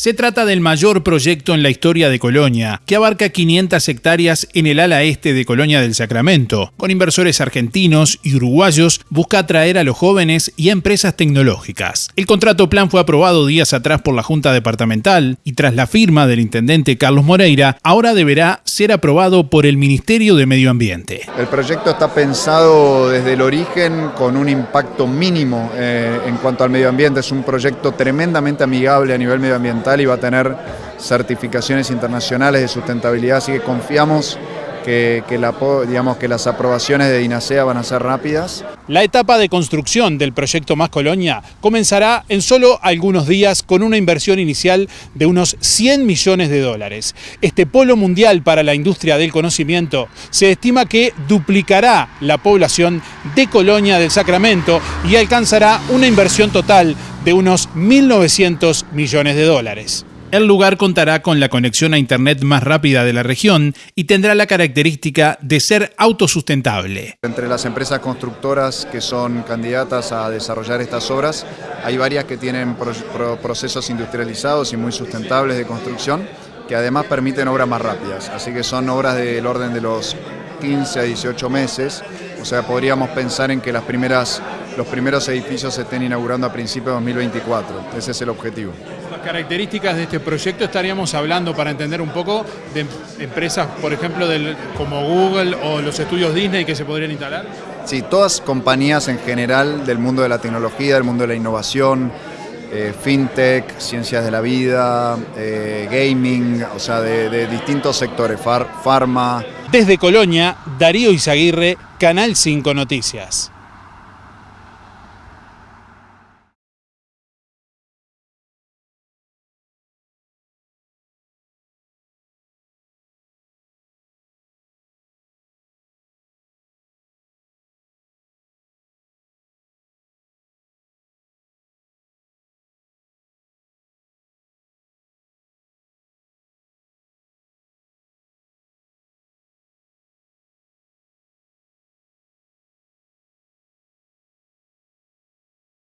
Se trata del mayor proyecto en la historia de Colonia, que abarca 500 hectáreas en el ala este de Colonia del Sacramento. Con inversores argentinos y uruguayos, busca atraer a los jóvenes y a empresas tecnológicas. El contrato plan fue aprobado días atrás por la Junta Departamental y tras la firma del intendente Carlos Moreira, ahora deberá ser aprobado por el Ministerio de Medio Ambiente. El proyecto está pensado desde el origen con un impacto mínimo eh, en cuanto al medio ambiente. Es un proyecto tremendamente amigable a nivel medioambiental y va a tener certificaciones internacionales de sustentabilidad, así que confiamos que, la, las aprobaciones de DINASEA van a ser rápidas. La etapa de construcción del proyecto Más Colonia comenzará en solo algunos días con una inversión inicial de unos 100 millones de dólares. Este polo mundial para la industria del conocimiento se estima que duplicará la población de Colonia del Sacramento y alcanzará una inversión total de unos 1.900 millones de dólares. El lugar contará con la conexión a Internet más rápida de la región y tendrá la característica de ser autosustentable. Entre las empresas constructoras que son candidatas a desarrollar estas obras, hay varias que tienen procesos industrializados y muy sustentables de construcción que además permiten obras más rápidas, así que son obras del orden de los 15 a 18 meses, o sea, podríamos pensar en que las primeras, los primeros edificios se estén inaugurando a principios de 2024, ese es el objetivo. Las características de este proyecto estaríamos hablando para entender un poco de empresas, por ejemplo, del, como Google o los estudios Disney que se podrían instalar. Sí, todas compañías en general del mundo de la tecnología, del mundo de la innovación, eh, fintech, ciencias de la vida, eh, gaming, o sea, de, distintos sectores, far, farma. Desde Colonia, Darío Izaguirre, Canal 5 Noticias.